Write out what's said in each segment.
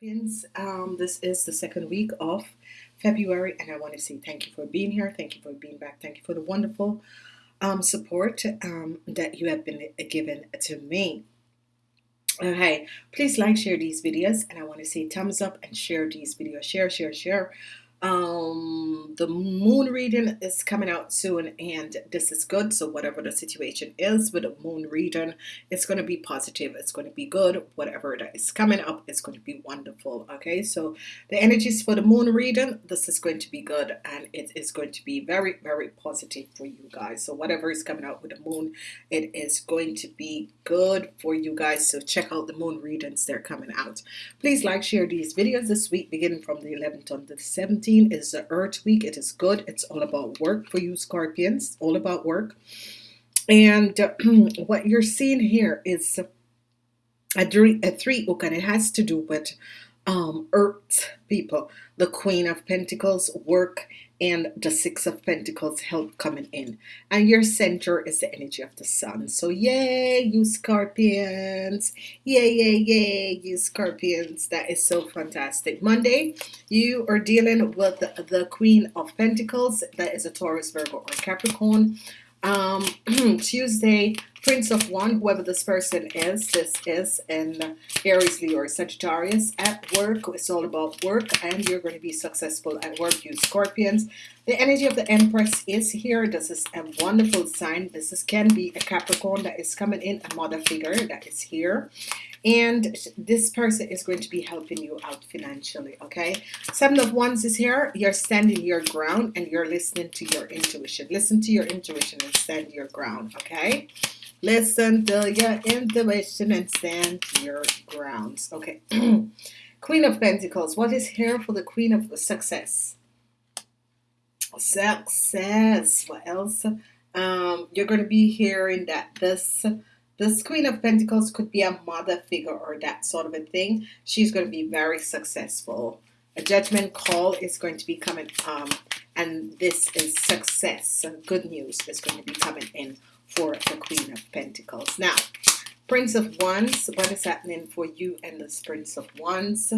Um, this is the second week of February, and I want to say thank you for being here. Thank you for being back. Thank you for the wonderful um, support um, that you have been given to me. Okay, please like, share these videos, and I want to say thumbs up and share these videos. Share, share, share um the moon reading is coming out soon and this is good. So whatever the situation is with the moon reading it's going to be positive it's going to be good. Whatever that is coming up it's going to be wonderful okay? So the energies for the moon reading. This is going to be good and it is going to be very very positive for you guys. So whatever is coming out with the moon it is going to be good for you guys. So check out the moon readings they're coming out. Please like share these videos this week beginning from the 11th to the 17th 17 is the Earth week. It is good. It's all about work for you Scorpions. All about work. And what you're seeing here is a three, a three and it has to do with um, Earth people. The Queen of Pentacles, work, and the Six of Pentacles help coming in. And your center is the energy of the sun. So yay, you Scorpions. Yay, yay, yay, you Scorpions. That is so fantastic. Monday, you are dealing with the, the Queen of Pentacles. That is a Taurus, Virgo, or Capricorn. Um, Tuesday, Prince of Wands, whoever this person is, this is in Aries, Leo, or Sagittarius. At work, it's all about work, and you're going to be successful at work, you Scorpions. The energy of the Empress is here. This is a wonderful sign. This is, can be a Capricorn that is coming in, a mother figure that is here and this person is going to be helping you out financially okay? Seven of wands is here. You're standing your ground and you're listening to your intuition. Listen to your intuition and stand your ground okay? Listen to your intuition and stand your grounds okay? Queen of pentacles. What is here for the queen of success? Success. What else? Um you're going to be hearing that this this Queen of Pentacles could be a mother figure or that sort of a thing. She's going to be very successful. A judgment call is going to be coming, um, and this is success. good news is going to be coming in for the Queen of Pentacles. Now, Prince of Wands, what is happening for you and the Prince of Wands?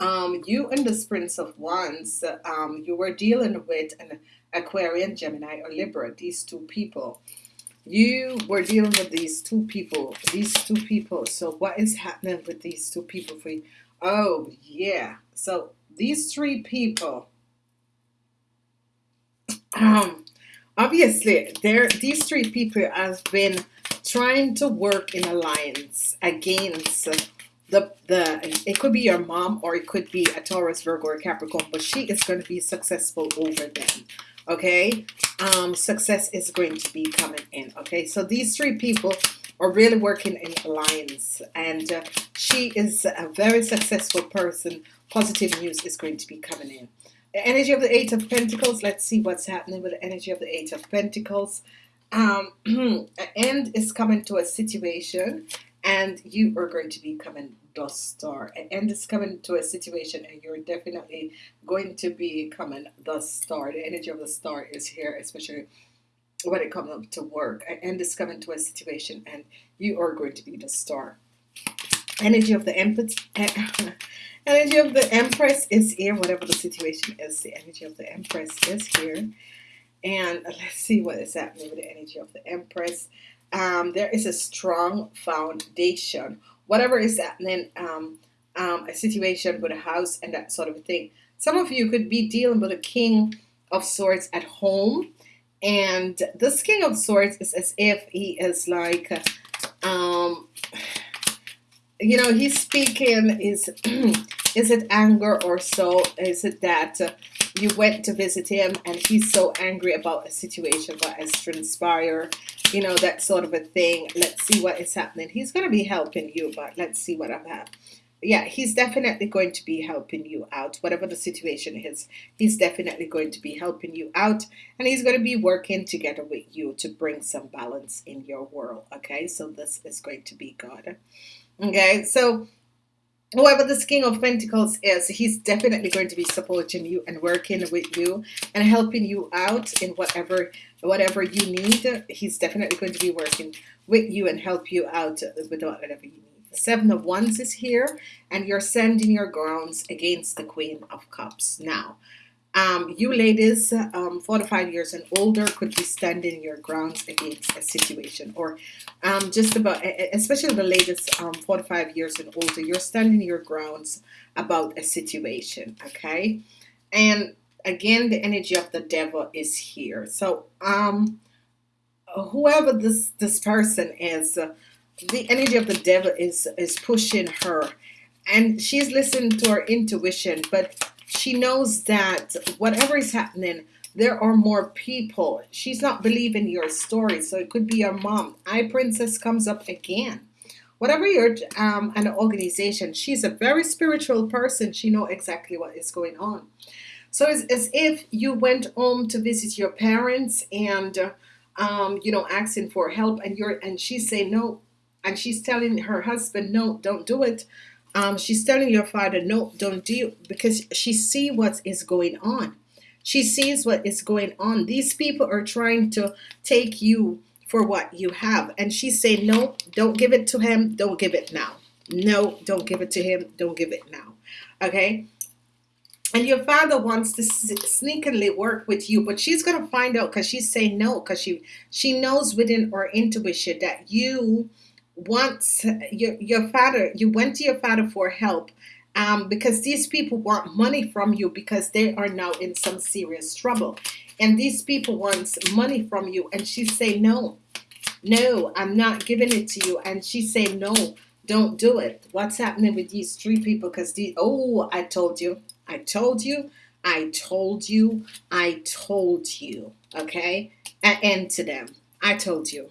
Um, you and the Prince of Wands, um, you were dealing with an Aquarian, Gemini, or Libra, these two people you were dealing with these two people these two people. So what is happening with these two people for you? Oh yeah. So these three people um obviously there these three people have been trying to work in alliance against the the it could be your mom or it could be a Taurus Virgo or Capricorn but she is going to be successful over them okay? Um, success is going to be coming in okay? So these three people are really working in alliance and uh, she is a very successful person. Positive news is going to be coming in. The energy of the eight of Pentacles let's see what's happening with the energy of the eight of Pentacles. Um, an end is coming to a situation and you are going to be coming the star. And it's coming to a situation and you're definitely going to be coming the star. The energy of the star is here especially when it comes up to work. And it's coming to a situation and you are going to be the star. Energy of the empress energy of the empress is here whatever the situation is the energy of the empress is here. And let's see what is happening with the energy of the empress um, there is a strong foundation. Whatever is happening um, um, a situation with a house and that sort of thing. Some of you could be dealing with a king of swords at home and this king of swords is as if he is like um, you know he's speaking is is it anger or so? Is it that you went to visit him and he's so angry about a situation that has transpired you know that sort of a thing. Let's see what is happening. He's going to be helping you but let's see what I've had yeah he's definitely going to be helping you out whatever the situation is. He's definitely going to be helping you out and he's going to be working together with you to bring some balance in your world okay? So this is going to be good okay? So whoever this king of pentacles is he's definitely going to be supporting you and working with you and helping you out in whatever whatever you need. He's definitely going to be working with you and help you out with whatever you need. Seven of wands is here and you're sending your grounds against the queen of cups. Now um, you ladies um, 45 years and older could be standing your grounds against a situation or um, just about especially the latest um, 45 years and older you're standing your grounds about a situation okay? And again the energy of the devil is here. So um whoever this this person is uh, the energy of the devil is is pushing her. And she's listening to her intuition but she knows that whatever is happening there are more people. She's not believing your story so it could be your mom. I princess comes up again. Whatever you're um, an organization she's a very spiritual person. She know exactly what is going on. So it's as if you went home to visit your parents and um, you know asking for help and you're and she's saying no and she's telling her husband no don't do it um, she's telling your father no don't do because she see what is going on. She sees what is going on. These people are trying to take you for what you have. And she's saying no don't give it to him. Don't give it now. No don't give it to him. Don't give it now. Okay? And your father wants to sneakily work with you but she's gonna find out because she's saying no because she she knows within her intuition that you once your, your father you went to your father for help um, because these people want money from you because they are now in some serious trouble. And these people want money from you and she say no no I'm not giving it to you. And she say no don't do it. What's happening with these three people? Because the oh I told you I told you I told you I told you okay? And to them. I told you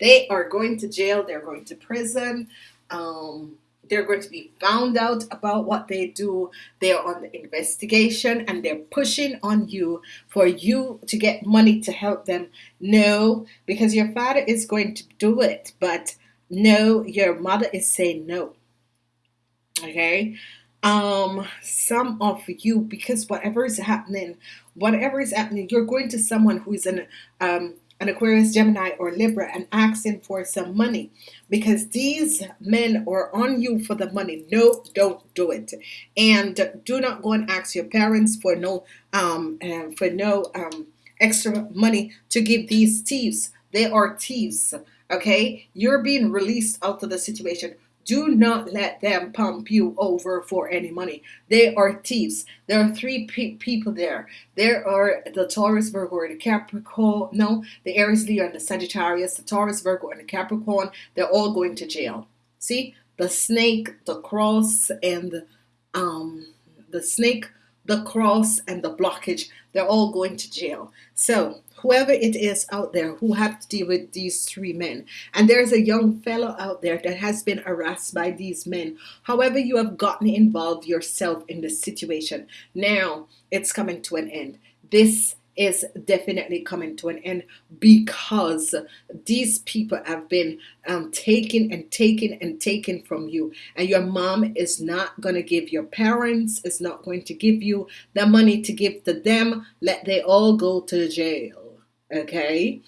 they are going to jail. They're going to prison. Um, they're going to be found out about what they do. They're on the investigation and they're pushing on you for you to get money to help them. No, because your father is going to do it, but no, your mother is saying no. Okay. Um, some of you, because whatever is happening, whatever is happening, you're going to someone who is an um an Aquarius, Gemini, or Libra and asking for some money because these men are on you for the money. No, don't do it. And do not go and ask your parents for no um uh, for no um extra money to give these thieves. They are thieves. Okay, you're being released out of the situation. Do not let them pump you over for any money. They are thieves. There are three pe people there. There are the Taurus, Virgo, and the Capricorn. No, the Aries, Leo, and the Sagittarius. The Taurus, Virgo, and the Capricorn. They're all going to jail. See, the snake, the cross, and um, the snake, the cross, and the blockage. They're all going to jail. So whoever it is out there who have to deal with these three men and there's a young fellow out there that has been harassed by these men however you have gotten involved yourself in this situation now it's coming to an end this is definitely coming to an end because these people have been um, taken and taken and taken from you. And your mom is not going to give your parents is not going to give you the money to give to them. Let they all go to jail okay?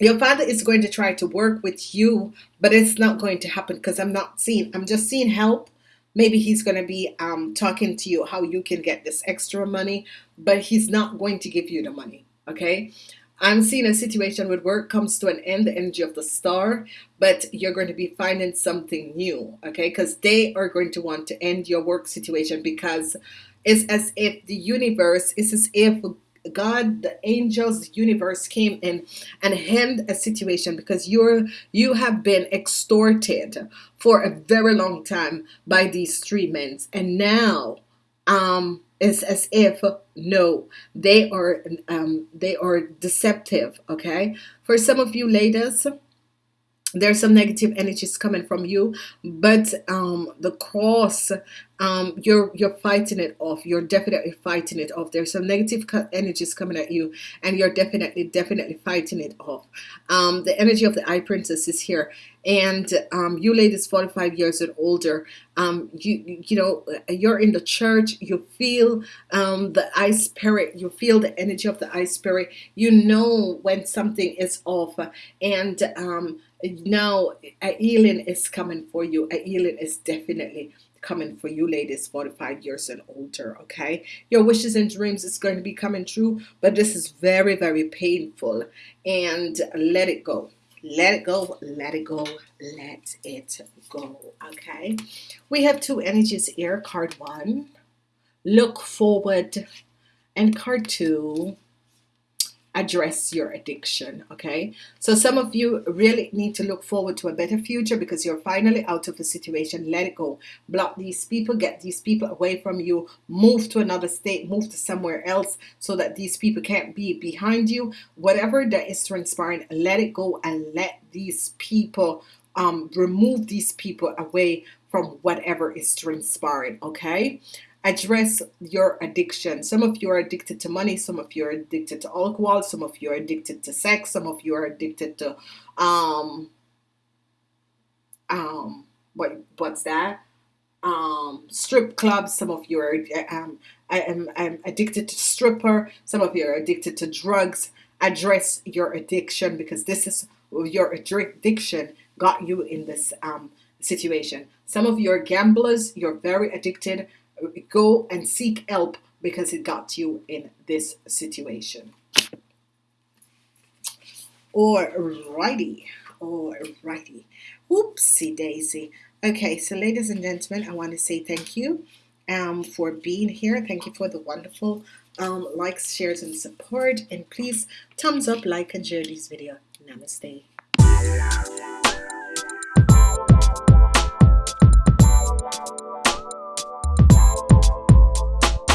Your father is going to try to work with you but it's not going to happen because I'm not seeing I'm just seeing help maybe he's going to be um, talking to you how you can get this extra money but he's not going to give you the money okay? I'm seeing a situation where work comes to an end the energy of the star but you're going to be finding something new okay? Because they are going to want to end your work situation because it's as if the universe is as if God, the angels, universe came in and end a situation because you're you have been extorted for a very long time by these three men, and now um, it's as if no, they are um, they are deceptive. Okay, for some of you ladies there's some negative energies coming from you but um, the cross um, you're you're fighting it off. You're definitely fighting it off. There's some negative energies coming at you, and you're definitely definitely fighting it off. Um, the energy of the Eye Princess is here, and um, you ladies 45 years and older um, you you know you're in the church you feel um, the eye spirit you feel the energy of the eye spirit you know when something is off and um, now a healing is coming for you a healing is definitely coming for you ladies 45 years and older okay? Your wishes and dreams is going to be coming true but this is very very painful. And let it go. Let it go let it go let it go okay? We have two energies here card one. Look forward. And card two address your addiction okay? So some of you really need to look forward to a better future because you're finally out of a situation. Let it go. Block these people. Get these people away from you. Move to another state. Move to somewhere else so that these people can't be behind you. Whatever that is transpiring let it go and let these people um, remove these people away from whatever is transpiring okay address your addiction. Some of you are addicted to money, some of you are addicted to alcohol, some of you are addicted to sex, some of you are addicted to um um what what's that? Um strip clubs, some of you are um I am I'm addicted to stripper, some of you are addicted to drugs. Address your addiction because this is your addiction got you in this um situation. Some of you are gamblers, you're very addicted go and seek help because it got you in this situation. Alrighty, alrighty. Oopsie daisy. Okay, so ladies and gentlemen, I want to say thank you um, for being here. Thank you for the wonderful um, likes, shares, and support. And please thumbs up, like, and share this video. Namaste.